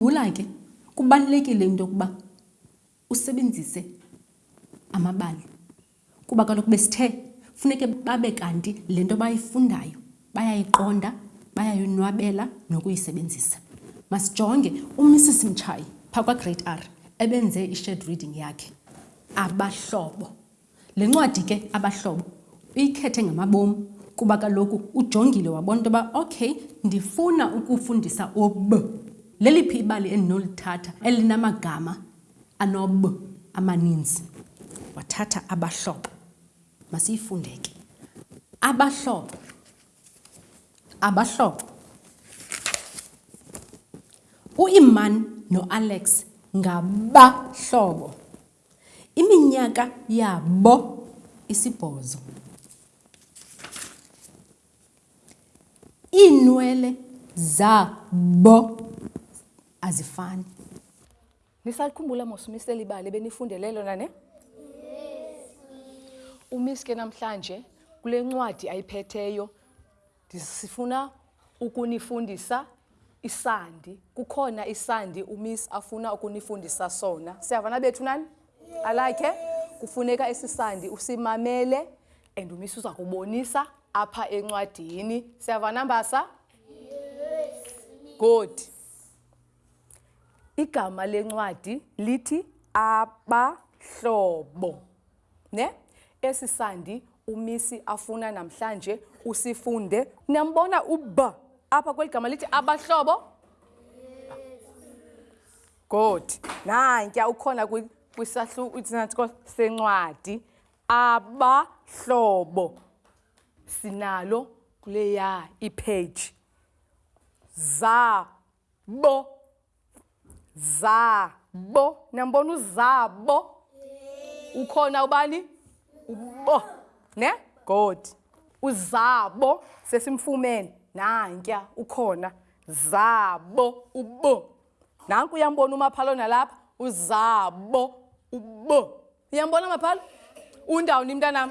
Yhula ke kubalulekile into yokuba usebenzise amabali Kuba kaloku besithe funeke babe kanti le nto bayifundayo bayayiqonda, bayayonwabela nokuyisebenzisa. Masijonge uMrs Mtshayi phaa kwaGrade R ebenze i-shared reading yakhe, Abahlobo. Le ncwadi ke, Abahlobo, uyikhethe ngamabom kuba kaloku ujongile wabona into yoba okay ndifuna ukufundisa ob. Leliphi ibali endinolithatha elinamagama Anob amaninzi, wathatha abahlobo. Masiyifunde ke. Abahlobo. Abahlobo. UIman noAlex ngabahlobo. Iminyaka yabo isibhozo. Iinwele zabo azifani. Nisalikhumbula mos uMiss leli bali benifundele lona ne? Yes. UMiss ke namhlanje kule ncwadi ayiphetheyo sifuna ukunifundisa isandi. Kukhona isandi uMiss afuna ukunifundisa sona. Siyavana bethu nani? Yes. Alike kufuneka esisandi usimamele and uMiss uza kubonisa apha encwadini. Siyavana mbasa? Yes. Good. Igama lencwadi lithi abahlobo. Ne? Esi sandi umisi afuna namhlanje usifunde. Niyambona u-b apha kweli gama lithi abahlobo? Good. Nantya ukhona kwisahluko sencwadi abahlobo sinalo kuleya ipage za Bo. Zaa. Bo. Niyambona uzaa. Bo. Ukhona ubani? Ubo. Ne? God. Uzabo sesimfumene. Nantya ukhona. Zabo. Ubo. Nanku uyambona umaphalo nalapha. Uzabo. Ubo. Uyambona maphalo? Undawoni mntanam?